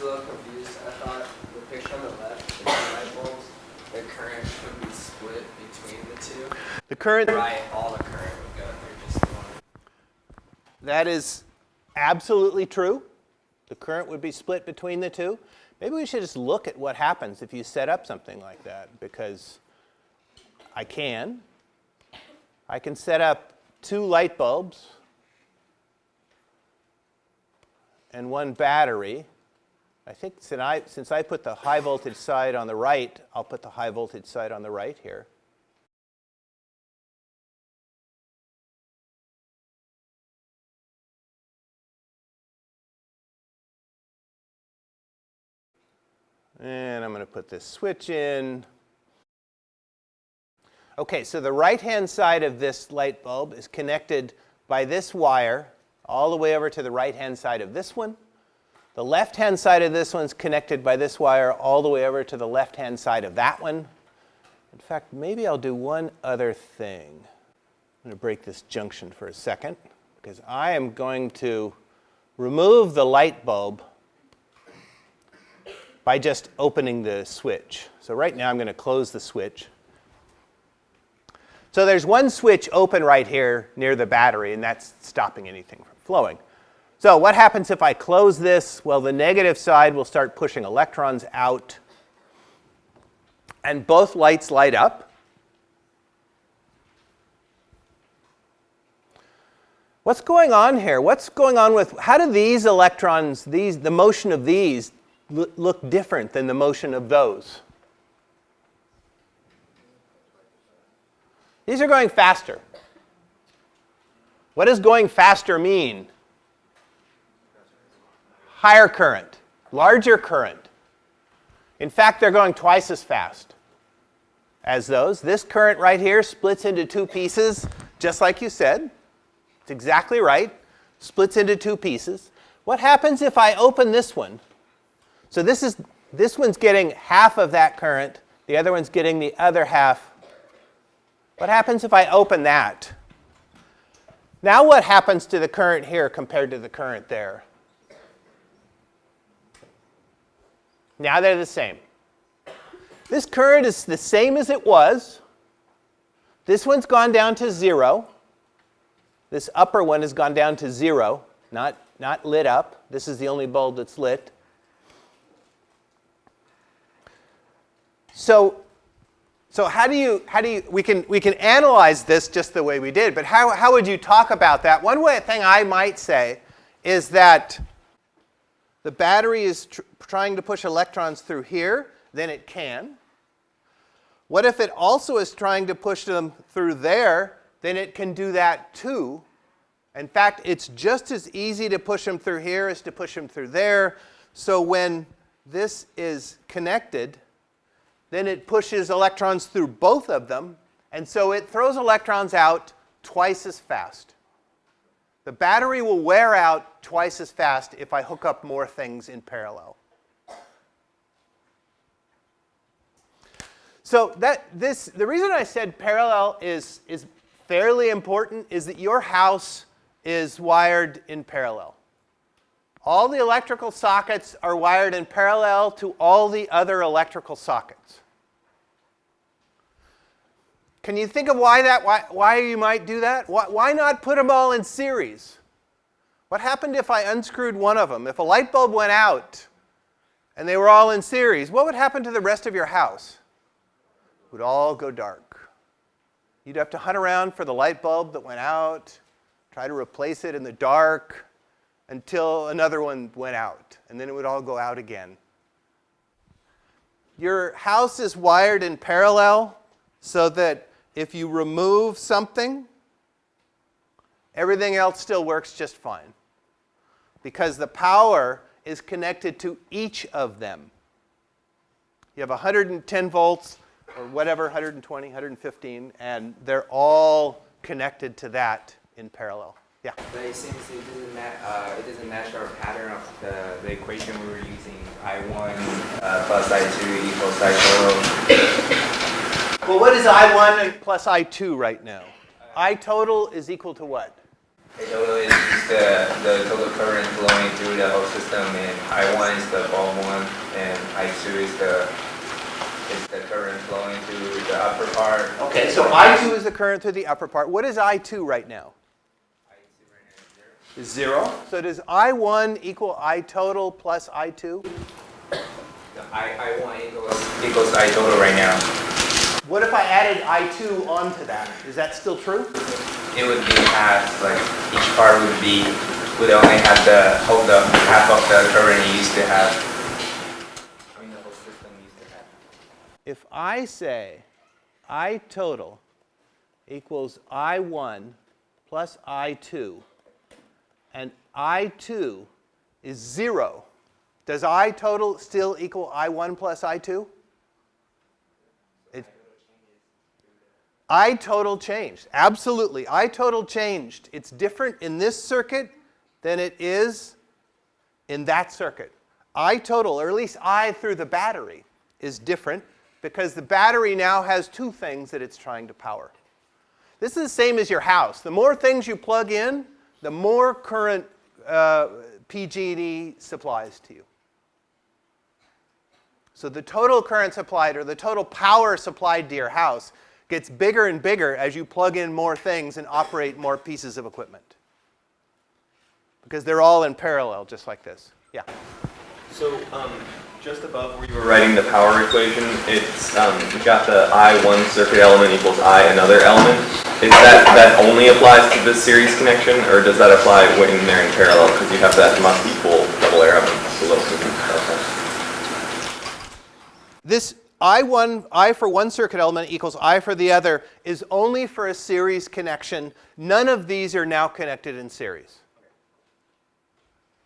was a little confused. I thought the picture on the left, the light bulbs, the current would be split between the two. The current, Right, all the current would go through just one. that is absolutely true. The current would be split between the two. Maybe we should just look at what happens if you set up something like that because I can. I can set up two light bulbs and one battery. I think since I, since I put the high voltage side on the right, I'll put the high voltage side on the right here. And I'm going to put this switch in. Okay, so the right-hand side of this light bulb is connected by this wire all the way over to the right-hand side of this one. The left-hand side of this one's connected by this wire all the way over to the left-hand side of that one. In fact, maybe I'll do one other thing. I'm going to break this junction for a second because I am going to remove the light bulb by just opening the switch. So right now I'm going to close the switch. So there's one switch open right here near the battery, and that's stopping anything from flowing. So what happens if I close this? Well, the negative side will start pushing electrons out, and both lights light up. What's going on here? What's going on with, how do these electrons, these, the motion of these, look different than the motion of those? These are going faster. What does going faster mean? Higher current, larger current. In fact, they're going twice as fast as those. This current right here splits into two pieces, just like you said. It's exactly right. Splits into two pieces. What happens if I open this one? So this is this one's getting half of that current. The other one's getting the other half. What happens if I open that? Now what happens to the current here compared to the current there? Now they're the same. This current is the same as it was. This one's gone down to zero. This upper one has gone down to zero, not, not lit up. This is the only bulb that's lit. So, so how do you, how do you, we can, we can analyze this just the way we did, but how, how would you talk about that? One way, thing I might say is that the battery is tr trying to push electrons through here, then it can. What if it also is trying to push them through there, then it can do that too. In fact, it's just as easy to push them through here as to push them through there. So when this is connected, then it pushes electrons through both of them, and so it throws electrons out twice as fast. The battery will wear out twice as fast if I hook up more things in parallel. So that this, the reason I said parallel is, is fairly important is that your house is wired in parallel. All the electrical sockets are wired in parallel to all the other electrical sockets. Can you think of why that, why, why you might do that? Why, why not put them all in series? What happened if I unscrewed one of them? If a light bulb went out and they were all in series, what would happen to the rest of your house? It would all go dark. You'd have to hunt around for the light bulb that went out, try to replace it in the dark, until another one went out, and then it would all go out again. Your house is wired in parallel so that if you remove something, everything else still works just fine because the power is connected to each of them. You have 110 volts or whatever, 120, 115, and they're all connected to that in parallel. Yeah. But it seems it doesn't, uh, it doesn't match our pattern of the, the equation we were using. I1 uh, plus I2 equals I total. Well, what is I1 plus I2 right now? I total is equal to what? A total is just the, the total current flowing through the whole system, and I1 is the bulb one, and I2 is the, is the current flowing through the upper part. Okay, so I2 is the current through the upper part. What is I2 right now? I2 right now is zero. Zero. So does I1 equal I total plus I2? I, I1 equals, equals I total right now. What if I added I2 onto that? Is that still true? It would be half, like each part would be, would only have the, hold up half of the current it used to have. I mean, the whole system used to have. If I say I total equals I1 plus I2, and I2 is zero, does I total still equal I1 plus I2? I total changed. Absolutely. I total changed. It's different in this circuit than it is in that circuit. I total, or at least I through the battery, is different because the battery now has two things that it's trying to power. This is the same as your house. The more things you plug in, the more current uh, PG&E supplies to you. So the total current supplied or the total power supplied to your house gets bigger and bigger as you plug in more things and operate more pieces of equipment. Because they're all in parallel, just like this. Yeah. So, um, just above where you were writing the power equation, it's, um, you got the I one circuit element equals I another element. Is that, that only applies to this series connection, or does that apply when they're in parallel? Because you have that must equal double arrow. This I1, I for one circuit element equals I for the other is only for a series connection. None of these are now connected in series.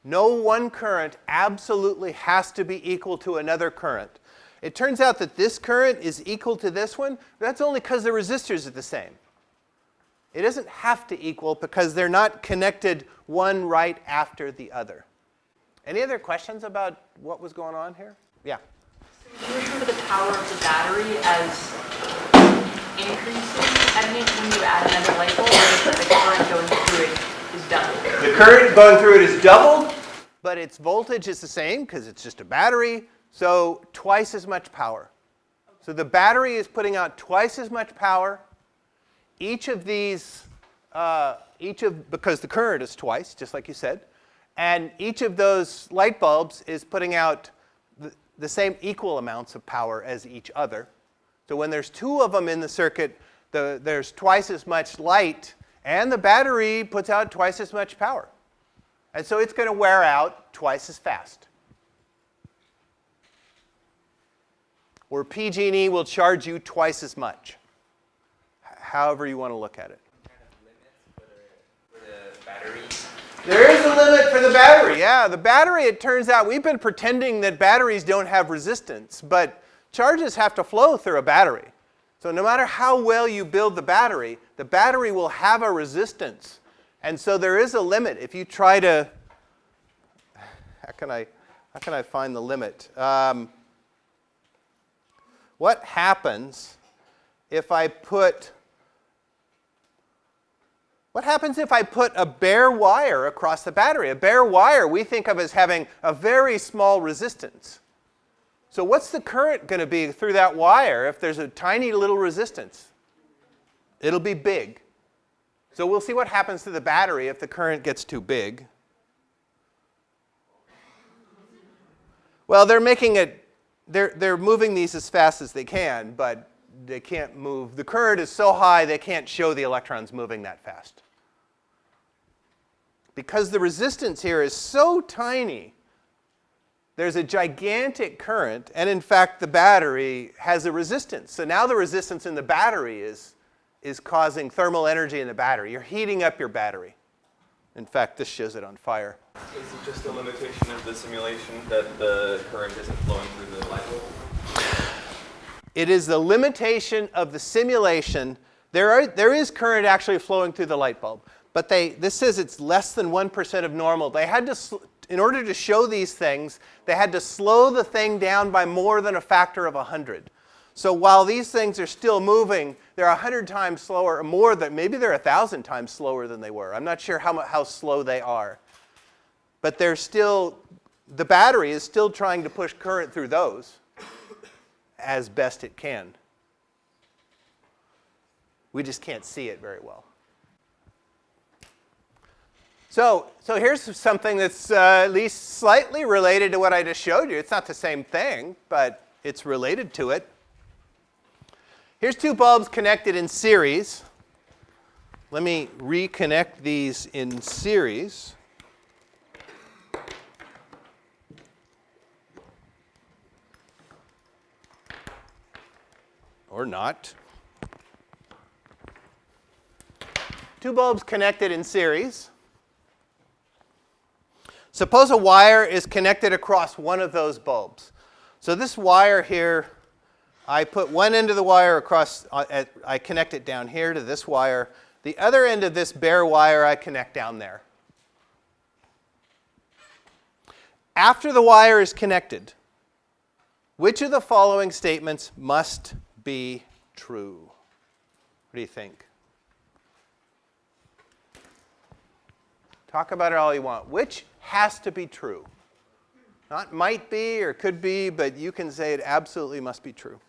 No one current absolutely has to be equal to another current. It turns out that this current is equal to this one. That's only because the resistors are the same. It doesn't have to equal because they're not connected one right after the other. Any other questions about what was going on here? Yeah. Power of the battery as increasing when you add another light bulb, the current going through it is doubled? The current going through it is doubled, but its voltage is the same because it's just a battery, so twice as much power. So the battery is putting out twice as much power. Each of these, uh, each of, because the current is twice, just like you said, and each of those light bulbs is putting out the, same equal amounts of power as each other. So when there's two of them in the circuit, the, there's twice as much light, and the battery puts out twice as much power. And so it's going to wear out twice as fast. Where PG&E will charge you twice as much, however you want to look at it. Kind of limits for the, for the batteries. There is a limit for the battery. Yeah, the battery, it turns out, we've been pretending that batteries don't have resistance, but charges have to flow through a battery. So no matter how well you build the battery, the battery will have a resistance. And so there is a limit. If you try to, how can I, how can I find the limit? Um, what happens if I put what happens if I put a bare wire across the battery? A bare wire we think of as having a very small resistance. So what's the current going to be through that wire if there's a tiny little resistance? It'll be big. So we'll see what happens to the battery if the current gets too big. Well, they're making it, they're, they're moving these as fast as they can, but they can't move. The current is so high they can't show the electrons moving that fast. Because the resistance here is so tiny, there's a gigantic current, and in fact, the battery has a resistance. So now the resistance in the battery is, is causing thermal energy in the battery. You're heating up your battery. In fact, this shows it on fire. Is it just a limitation of the simulation that the current isn't flowing through the light bulb? It is the limitation of the simulation. There, are, there is current actually flowing through the light bulb, but they, this says it's less than 1% of normal. They had to, in order to show these things, they had to slow the thing down by more than a factor of 100. So while these things are still moving, they're 100 times slower, or more than, maybe they're 1,000 times slower than they were. I'm not sure how, how slow they are. But they're still, the battery is still trying to push current through those as best it can. We just can't see it very well. So, so here's something that's uh, at least slightly related to what I just showed you. It's not the same thing, but it's related to it. Here's two bulbs connected in series. Let me reconnect these in series. Or not. Two bulbs connected in series. Suppose a wire is connected across one of those bulbs. So this wire here, I put one end of the wire across, uh, I connect it down here to this wire. The other end of this bare wire I connect down there. After the wire is connected, which of the following statements must be true? What do you think? Talk about it all you want. Which has to be true? Not might be or could be, but you can say it absolutely must be true.